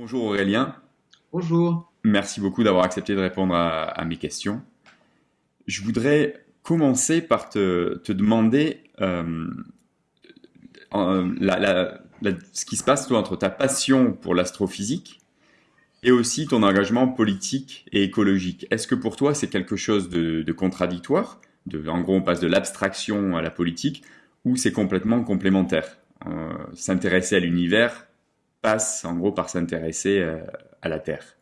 Bonjour Aurélien. Bonjour. Merci beaucoup d'avoir accepté de répondre à, mes questions. Je voudrais commencer par te, demander euh, ce qui se passe toi, entre ta passion pour l'astrophysique et aussi ton engagement politique et écologique. Est-ce que pour toi c'est quelque chose de, contradictoire? De, En gros, on passe de l'abstraction à la politique ou c'est complètement complémentaire? Euh, S'intéresser à l'univers passe en gros par s'intéresser euh, à la Terre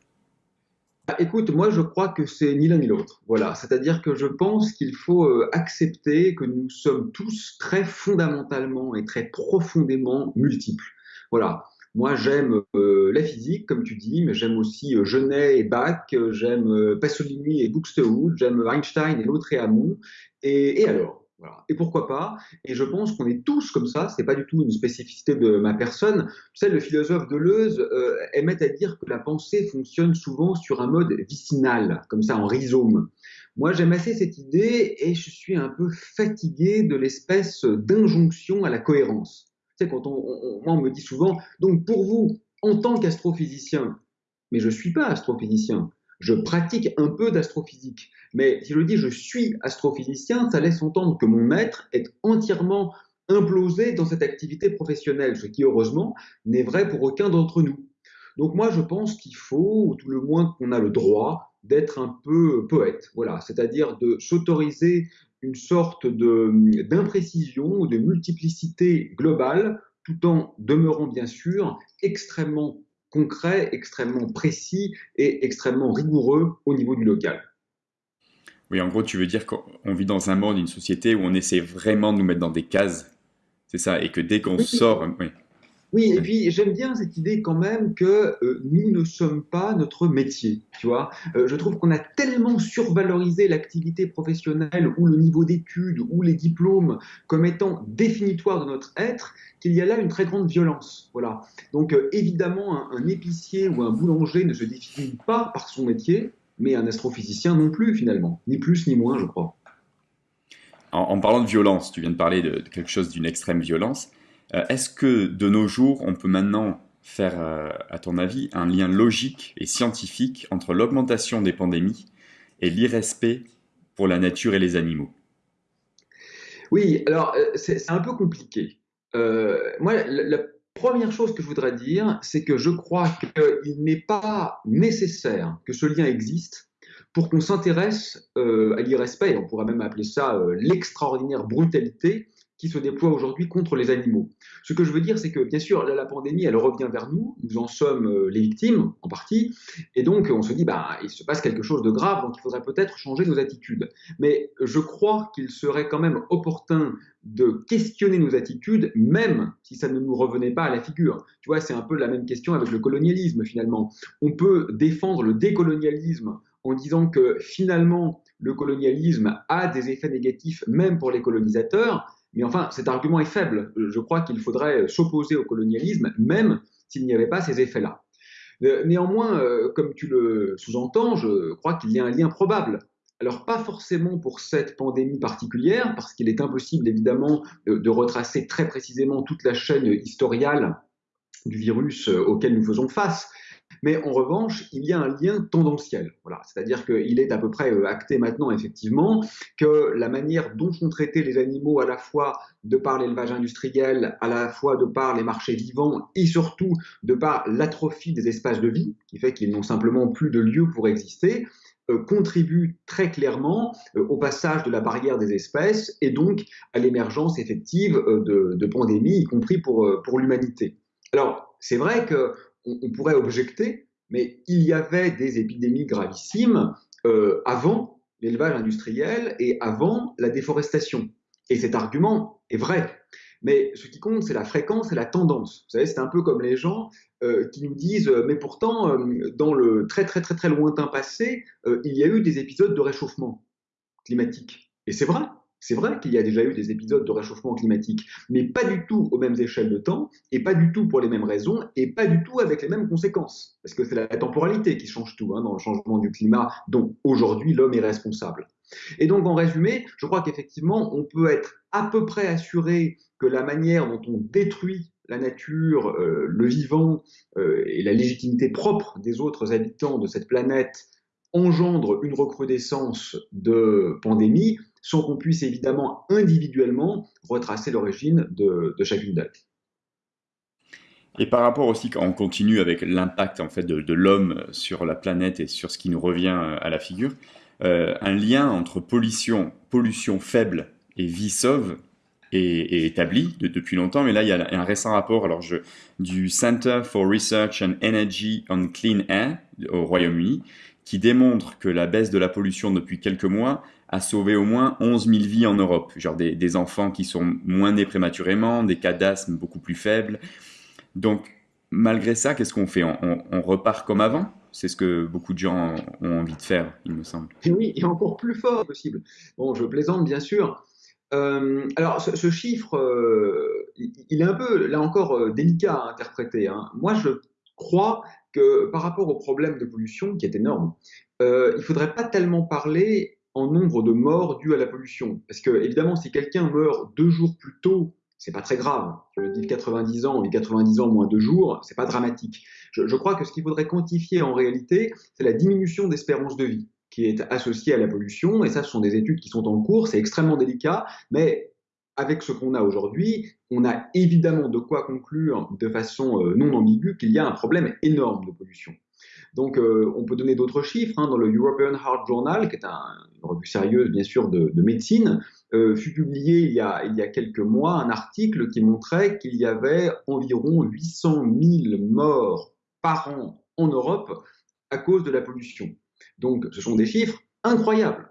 bah, Écoute, moi je crois que c'est ni l'un ni l'autre. Voilà, c'est-à-dire que je pense qu'il faut euh, accepter que nous sommes tous très fondamentalement et très profondément multiples. Voilà. Moi, j'aime euh, la physique, comme tu dis, mais j'aime aussi Genet et Bach, j'aime Pasolini et Buxtehude, j'aime Einstein et l'autre et Hamon. et alors? Et pourquoi pas? Et je pense qu'on est tous comme ça, c'est pas du tout une spécificité de ma personne. Tu sais, le philosophe Deleuze euh, aimait à dire que la pensée fonctionne souvent sur un mode vicinal, comme ça en rhizome. Moi, j'aime assez cette idée et je suis un peu fatigué de l'espèce d'injonction à la cohérence. Tu sais, quand on, moi, on me dit souvent, donc pour vous, en tant qu'astrophysicien, mais je ne suis pas astrophysicien, je pratique un peu d'astrophysique. Mais si je dis je suis astrophysicien, ça laisse entendre que mon maître est entièrement implosé dans cette activité professionnelle, ce qui heureusement n'est vrai pour aucun d'entre nous. Donc moi je pense qu'il faut, ou tout le moins qu'on a le droit, d'être un peu poète, voilà, c'est-à-dire de s'autoriser une sorte d'imprécision ou de multiplicité globale, tout en demeurant bien sûr extrêmement concret, extrêmement précis et extrêmement rigoureux au niveau du local. Oui, en gros, tu veux dire qu'on vit dans un monde, une société où on essaie vraiment de nous mettre dans des cases, c'est ça, et que dès qu'on sort... Oui. Oui, et puis j'aime bien cette idée quand même que euh, nous ne sommes pas notre métier, tu vois. Euh, je trouve qu'on a tellement survalorisé l'activité professionnelle ou le niveau d'études ou les diplômes comme étant définitoires de notre être qu'il y a là une très grande violence, voilà. Donc euh, évidemment, un, épicier ou un boulanger ne se définit pas par son métier, mais un astrophysicien non plus finalement, ni plus ni moins, je crois. En, parlant de violence, tu viens de parler de quelque chose d'une extrême violence. Euh, est-ce que de nos jours, on peut maintenant faire, euh, à ton avis, un lien logique et scientifique entre l'augmentation des pandémies et l'irrespect pour la nature et les animaux? Oui, alors euh, c'est un peu compliqué. moi, la, première chose que je voudrais dire, c'est que je crois qu'il n'est pas nécessaire que ce lien existe pour qu'on s'intéresse à l'irrespect, on pourrait même appeler ça l'extraordinaire brutalité qui se déploie aujourd'hui contre les animaux. Ce que je veux dire, c'est que bien sûr, la pandémie, elle revient vers nous, nous en sommes euh, les victimes en partie, et donc on se dit, bah, il se passe quelque chose de grave, donc il faudrait peut-être changer nos attitudes. Mais je crois qu'il serait quand même opportun de questionner nos attitudes, même si ça ne nous revenait pas à la figure. Tu vois, c'est un peu la même question avec le colonialisme finalement. On peut défendre le décolonialisme en disant que finalement, le colonialisme a des effets négatifs même pour les colonisateurs, mais enfin, cet argument est faible. Je crois qu'il faudrait s'opposer au colonialisme, même s'il n'y avait pas ces effets-là. Euh, néanmoins, euh, comme tu le sous-entends, je crois qu'il y a un lien probable. Alors, pas forcément pour cette pandémie particulière, parce qu'il est impossible, évidemment, de, retracer très précisément toute la chaîne historiale du virus euh, auquel nous faisons face. Mais en revanche, il y a un lien tendanciel. Voilà. C'est-à-dire qu'il est à peu près euh, acté maintenant, effectivement, que la manière dont sont traités les animaux, à la fois de par l'élevage industriel, à la fois de par les marchés vivants et surtout de par l'atrophie des espaces de vie, qui fait qu'ils n'ont simplement plus de lieu pour exister, euh, contribue très clairement euh, au passage de la barrière des espèces et donc à l'émergence effective de, pandémies, y compris pour l'humanité. Alors, c'est vrai que on, pourrait objecter, mais il y avait des épidémies gravissimes euh, avant l'élevage industriel et avant la déforestation. Et cet argument est vrai. Mais ce qui compte, c'est la fréquence et la tendance. Vous savez, c'est un peu comme les gens euh, qui nous disent, mais pourtant, euh, dans le très très très très lointain passé, il y a eu des épisodes de réchauffement climatique. Et c'est vrai. C'est vrai qu'il y a déjà eu des épisodes de réchauffement climatique, mais pas du tout aux mêmes échelles de temps, et pas du tout pour les mêmes raisons, et pas du tout avec les mêmes conséquences. Parce que c'est la temporalité qui change tout hein, dans le changement du climat dont aujourd'hui l'homme est responsable. Et donc en résumé, je crois qu'effectivement, on peut être à peu près assuré que la manière dont on détruit la nature, le vivant et la légitimité propre des autres habitants de cette planète engendre une recrudescence de pandémie sans qu'on puisse évidemment individuellement retracer l'origine de, chacune d'elles. Et par rapport aussi, quand on continue avec l'impact en fait de, l'homme sur la planète et sur ce qui nous revient à la figure, euh, un lien entre pollution, pollution faible et vie sauve est, établi depuis longtemps. Mais là, il y a un récent rapport alors du Center for Research and Energy on Clean Air au Royaume-Uni qui démontre que la baisse de la pollution depuis quelques mois a sauvé au moins 11 000 vies en Europe. Genre des, enfants qui sont moins nés prématurément, des cas d'asthme beaucoup plus faibles. Donc, malgré ça, qu'est-ce qu'on fait? On, repart comme avant? C'est ce que beaucoup de gens ont envie de faire, il me semble. Et oui, et encore plus fort possible. Bon, je plaisante bien sûr. Euh, alors, ce, chiffre, euh, il, est un peu, là encore, euh, délicat à interpréter. Hein. Moi, je crois que par rapport au problème de pollution, qui est énorme, il ne faudrait pas tellement parler en nombre de morts dues à la pollution. Parce que, évidemment, si quelqu'un meurt deux jours plus tôt, c'est pas très grave. Je dis 90 ans, mais 90 ans moins deux jours, c'est pas dramatique. Je, je crois que ce qu'il faudrait quantifier en réalité, c'est la diminution d'espérance de vie qui est associée à la pollution. Et ça, ce sont des études qui sont en cours. C'est extrêmement délicat, mais avec ce qu'on a aujourd'hui, on a évidemment de quoi conclure de façon euh, non ambiguë qu'il y a un problème énorme de pollution. Donc, euh, on peut donner d'autres chiffres. Hein. dans le European Heart Journal, qui est une revue sérieuse, bien sûr, de, médecine, euh, fut publié il y, a, quelques mois un article qui montrait qu'il y avait environ 800 000 morts par an en Europe à cause de la pollution. Donc, ce sont des chiffres incroyables.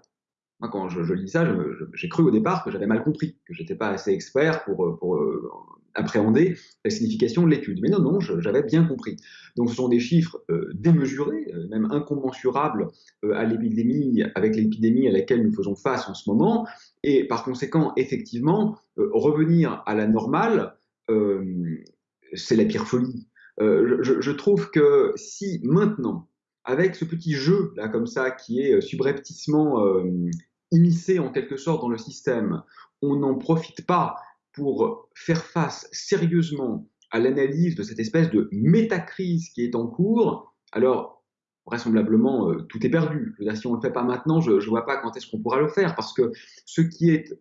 Quand je, lis ça, j'ai cru au départ que j'avais mal compris, que j'étais pas assez expert pour, pour euh, appréhender la signification de l'étude. Mais non, non, j'avais bien compris. Donc, ce sont des chiffres euh, démesurés, même incommensurables l'épidémie, avec l'épidémie à laquelle nous faisons face en ce moment. Et par conséquent, effectivement, revenir à la normale, c'est la pire folie. Je, trouve que si maintenant, avec ce petit jeu là comme ça qui est subrepticement immiscé en quelque sorte dans le système, on n'en profite pas pour faire face sérieusement à l'analyse de cette espèce de métacrise qui est en cours, alors vraisemblablement euh, tout est perdu. si on ne le fait pas maintenant, je ne vois pas quand est-ce qu'on pourra le faire, parce que ce qui est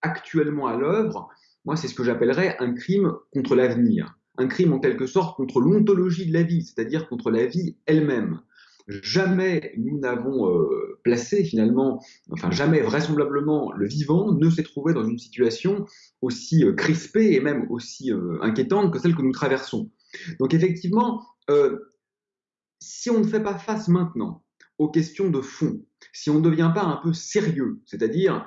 actuellement à l'œuvre, moi c'est ce que j'appellerais un crime contre l'avenir, un crime en quelque sorte contre l'ontologie de la vie, c'est-à-dire contre la vie elle-même. Jamais nous n'avons euh, placé finalement, enfin jamais vraisemblablement le vivant ne s'est trouvé dans une situation aussi euh, crispée et même aussi euh, inquiétante que celle que nous traversons. Donc effectivement, si on ne fait pas face maintenant aux questions de fond, si on ne devient pas un peu sérieux, c'est-à-dire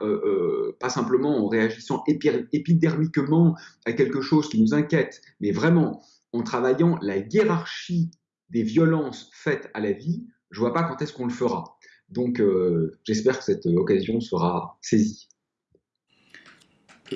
pas simplement en réagissant épidermiquement à quelque chose qui nous inquiète, mais vraiment en travaillant la hiérarchie des violences faites à la vie, je vois pas quand est-ce qu'on le fera. Donc euh, j'espère que cette occasion sera saisie.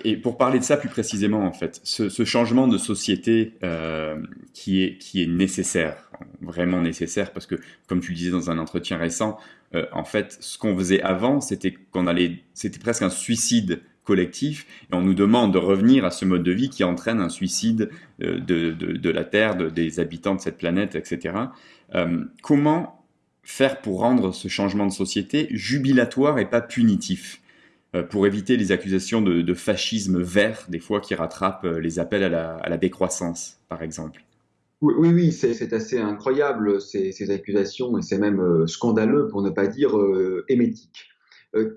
Et pour parler de ça plus précisément, en fait, ce, changement de société euh, qui, est, qui est nécessaire, vraiment nécessaire, parce que, comme tu le disais dans un entretien récent, euh, en fait, ce qu'on faisait avant, c'était qu'on allait, c'était presque un suicide collectif, et on nous demande de revenir à ce mode de vie qui entraîne un suicide de, de, de la Terre, des habitants de cette planète, etc. comment faire pour rendre ce changement de société jubilatoire et pas punitif euh, pour éviter les accusations de, fascisme vert, des fois qui rattrapent euh, les appels à la, décroissance, par exemple. Oui, oui, c'est assez incroyable ces, accusations et c'est même euh, scandaleux pour ne pas dire émétique.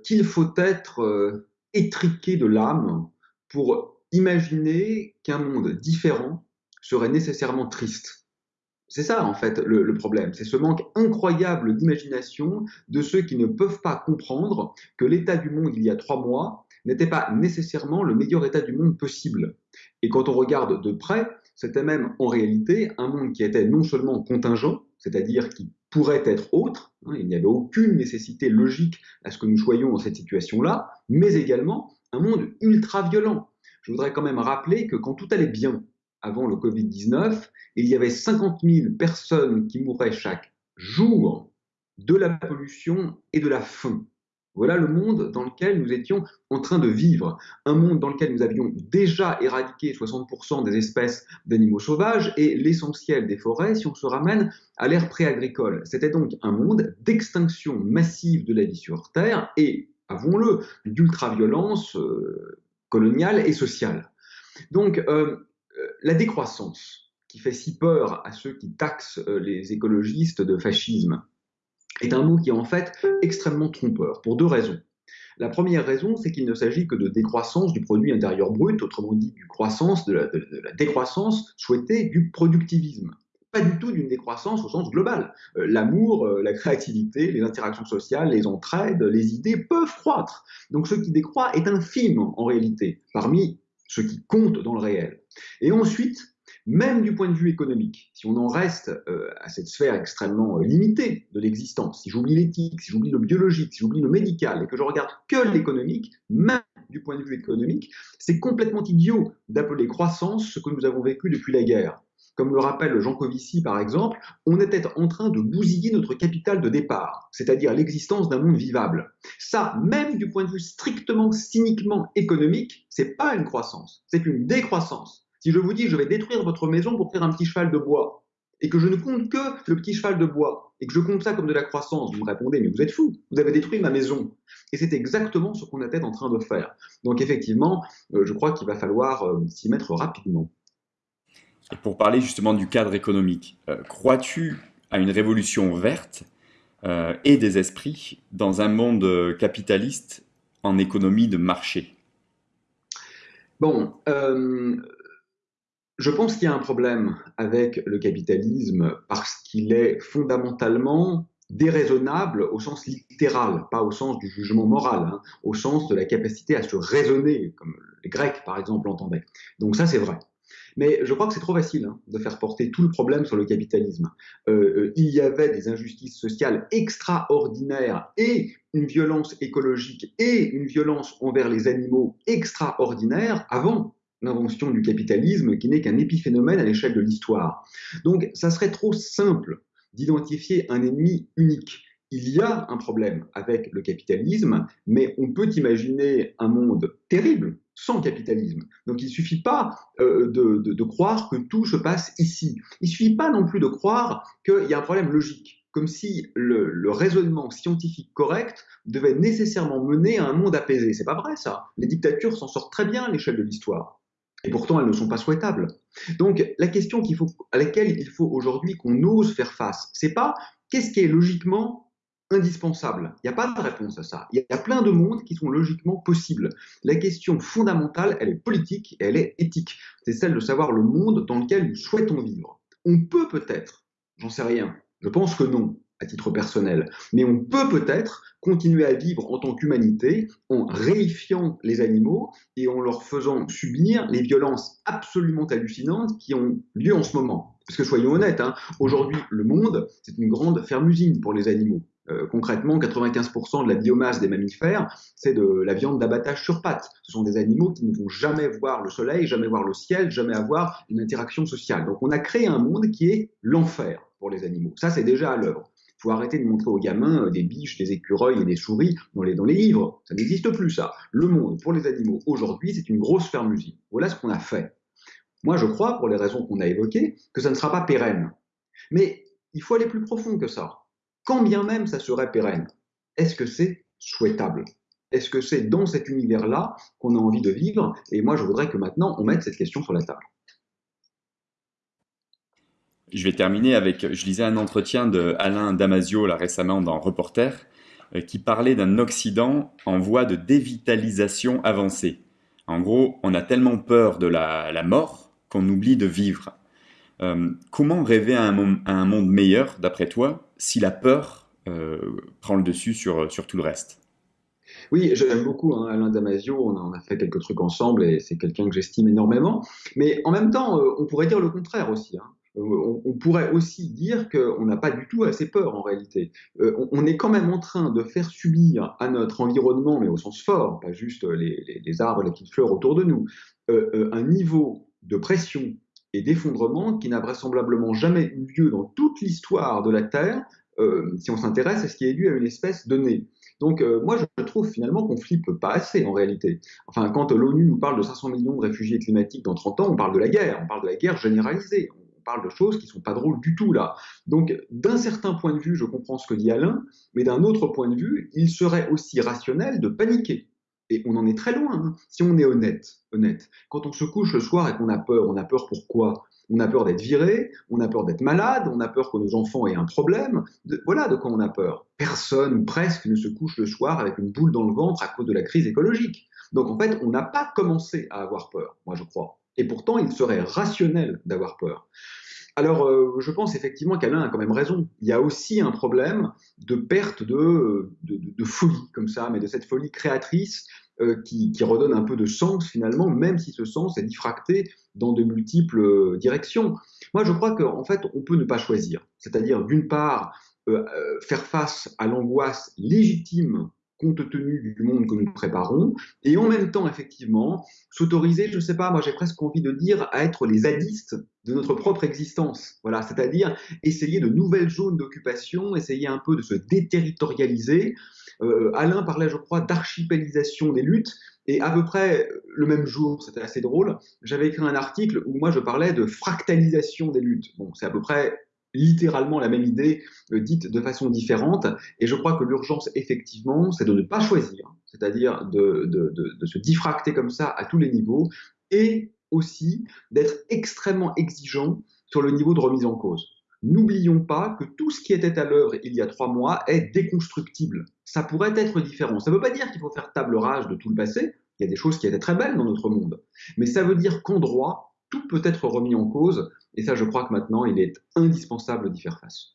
Qu'il faut être étriqué de l'âme pour imaginer qu'un monde différent serait nécessairement triste. C'est ça, en fait, le, problème. C'est ce manque incroyable d'imagination de ceux qui ne peuvent pas comprendre que l'état du monde il y a trois mois n'était pas nécessairement le meilleur état du monde possible. Et quand on regarde de près, c'était même en réalité un monde qui était non seulement contingent, c'est-à-dire qui pourrait être autre, hein, il n'y avait aucune nécessité logique à ce que nous soyons dans cette situation-là, mais également un monde ultra violent. Je voudrais quand même rappeler que quand tout allait bien, avant le Covid-19, il y avait 50 000 personnes qui mouraient chaque jour de la pollution et de la faim. Voilà le monde dans lequel nous étions en train de vivre. Un monde dans lequel nous avions déjà éradiqué 60% des espèces d'animaux sauvages et l'essentiel des forêts si on se ramène à l'ère préagricole. C'était donc un monde d'extinction massive de la vie sur Terre et, avouons-le, d'ultra-violence euh, coloniale et sociale. Donc, euh, la décroissance, qui fait si peur à ceux qui taxent les écologistes de fascisme, est un mot qui est en fait extrêmement trompeur, pour deux raisons. La première raison, c'est qu'il ne s'agit que de décroissance du produit intérieur brut, autrement dit du croissance, de la, décroissance souhaitée du productivisme. Pas du tout d'une décroissance au sens global. Euh, l'amour, euh, la créativité, les interactions sociales, les entraides, les idées peuvent croître. Donc ce qui décroît est infime en réalité, parmi ce qui compte dans le réel. Et ensuite, même du point de vue économique, si on en reste euh, à cette sphère extrêmement euh, limitée de l'existence, si j'oublie l'éthique, si j'oublie le biologique, si j'oublie le médical et que je regarde que l'économique, même du point de vue économique, c'est complètement idiot d'appeler croissance ce que nous avons vécu depuis la guerre. Comme le rappelle Jean Covici par exemple, on était en train de bousiller notre capital de départ, c'est-à-dire l'existence d'un monde vivable. Ça, même du point de vue strictement, cyniquement économique, c'est pas une croissance, c'est une décroissance. Si je vous dis je vais détruire votre maison pour faire un petit cheval de bois, et que je ne compte que le petit cheval de bois, et que je compte ça comme de la croissance, vous me répondez, mais vous êtes fou, vous avez détruit ma maison. Et c'est exactement ce qu'on était en train de faire. Donc effectivement, euh, je crois qu'il va falloir euh, s'y mettre rapidement. Et pour parler justement du cadre économique, euh, crois-tu à une révolution verte et des esprits dans un monde capitaliste en économie de marché? Bon, je pense qu'il y a un problème avec le capitalisme parce qu'il est fondamentalement déraisonnable au sens littéral, pas au sens du jugement moral, hein, au sens de la capacité à se raisonner, comme les Grecs par exemple l'entendaient. Donc ça c'est vrai. Mais je crois que c'est trop facile hein, de faire porter tout le problème sur le capitalisme. Euh, euh, il y avait des injustices sociales extraordinaires et une violence écologique et une violence envers les animaux extraordinaires avant l'invention du capitalisme qui n'est qu'un épiphénomène à l'échelle de l'histoire. Donc ça serait trop simple d'identifier un ennemi unique. Il y a un problème avec le capitalisme, mais on peut imaginer un monde terrible sans capitalisme. Donc il ne suffit pas euh, de, croire que tout se passe ici. Il ne suffit pas non plus de croire qu'il y a un problème logique, comme si le, le raisonnement scientifique correct devait nécessairement mener à un monde apaisé. C'est pas vrai ça. Les dictatures s'en sortent très bien à l'échelle de l'histoire. Et pourtant, elles ne sont pas souhaitables. Donc, la question à laquelle il faut aujourd'hui qu'on ose faire face, c'est pas qu'est-ce qui est logiquement indispensable. Il n'y a pas de réponse à ça. Il y a plein de mondes qui sont logiquement possibles. La question fondamentale, elle est politique et elle est éthique. C'est celle de savoir le monde dans lequel nous souhaitons vivre. On peut peut-être, j'en sais rien, je pense que non, à titre personnel, mais on peut peut-être continuer à vivre en tant qu'humanité en réifiant les animaux et en leur faisant subir les violences absolument hallucinantes qui ont lieu en ce moment. Parce que soyons honnêtes, hein, aujourd'hui le monde, c'est une grande ferme-usine pour les animaux. Euh, concrètement, 95% de la biomasse des mammifères, c'est de la viande d'abattage sur pattes. Ce sont des animaux qui ne vont jamais voir le soleil, jamais voir le ciel, jamais avoir une interaction sociale. Donc on a créé un monde qui est l'enfer pour les animaux. Ça, c'est déjà à l'œuvre faut arrêter de montrer aux gamins euh, des biches, des écureuils et des souris dans les, dans les livres. Ça n'existe plus, ça. Le monde pour les animaux aujourd'hui, c'est une grosse ferme-usine. Voilà ce qu'on a fait. Moi, je crois, pour les raisons qu'on a évoquées, que ça ne sera pas pérenne. Mais il faut aller plus profond que ça. Quand bien même ça serait pérenne, est-ce que c'est souhaitable? Est-ce que c'est dans cet univers-là qu'on a envie de vivre? Et moi, je voudrais que maintenant, on mette cette question sur la table. Je vais terminer avec, je lisais un entretien de Alain Damasio là, récemment dans Reporter, euh, qui parlait d'un Occident en voie de dévitalisation avancée. En gros, on a tellement peur de la, mort qu'on oublie de vivre. Euh, comment rêver à un, monde meilleur, d'après toi, si la peur euh, prend le dessus sur, sur tout le reste? Oui, j'aime beaucoup hein, Alain Damasio, on a, fait quelques trucs ensemble et c'est quelqu'un que j'estime énormément. Mais en même temps, on pourrait dire le contraire aussi. Hein. Euh, on, pourrait aussi dire qu'on n'a pas du tout assez peur en réalité. Euh, on, est quand même en train de faire subir à notre environnement, mais au sens fort, pas juste les, arbres, les petites fleurs autour de nous, euh, un niveau de pression et d'effondrement qui n'a vraisemblablement jamais eu lieu dans toute l'histoire de la Terre, si on s'intéresse à ce qui est dû à une espèce donnée. Donc moi je trouve finalement qu'on flippe pas assez en réalité. Enfin quand l'ONU nous parle de 500 millions de réfugiés climatiques dans 30 ans, on parle de la guerre, on parle de la guerre généralisée, parle de choses qui sont pas drôles du tout là. Donc d'un certain point de vue, je comprends ce que dit Alain, mais d'un autre point de vue, il serait aussi rationnel de paniquer. Et on en est très loin, hein. si on est honnête, honnête. Quand on se couche le soir et qu'on a peur, on a peur pourquoi on a peur d'être viré, on a peur d'être malade, on a peur que nos enfants aient un problème. voilà de quoi on a peur. Personne ou presque ne se couche le soir avec une boule dans le ventre à cause de la crise écologique. Donc en fait, on n'a pas commencé à avoir peur, moi je crois. Et pourtant, il serait rationnel d'avoir peur. Alors, euh, je pense effectivement qu'Alain a quand même raison. Il y a aussi un problème de perte de, de folie, comme ça, mais de cette folie créatrice euh, qui, redonne un peu de sens finalement, même si ce sens est diffracté dans de multiples euh, directions. Moi, je crois qu'en fait, on peut ne pas choisir. C'est-à-dire, d'une part, euh, faire face à l'angoisse légitime compte tenu du monde que nous préparons, et en même temps, effectivement, s'autoriser, je ne sais pas, moi j'ai presque envie de dire, à être les zadistes de notre propre existence. Voilà, c'est-à-dire essayer de nouvelles zones d'occupation, essayer un peu de se déterritorialiser. Euh, Alain parlait, je crois, d'archipélisation des luttes, et à peu près le même jour, c'était assez drôle, j'avais écrit un article où moi je parlais de fractalisation des luttes. Bon, c'est à peu près littéralement la même idée euh, dite de façon différente. Et je crois que l'urgence, effectivement, c'est de ne pas choisir, c'est-à-dire de, de, se diffracter comme ça à tous les niveaux, et aussi d'être extrêmement exigeant sur le niveau de remise en cause. N'oublions pas que tout ce qui était à l'œuvre il y a trois mois est déconstructible. Ça pourrait être différent. Ça ne veut pas dire qu'il faut faire table rase de tout le passé. Il y a des choses qui étaient très belles dans notre monde. Mais ça veut dire qu'en droit, tout peut être remis en cause. Et ça, je crois que maintenant, il est indispensable d'y faire face.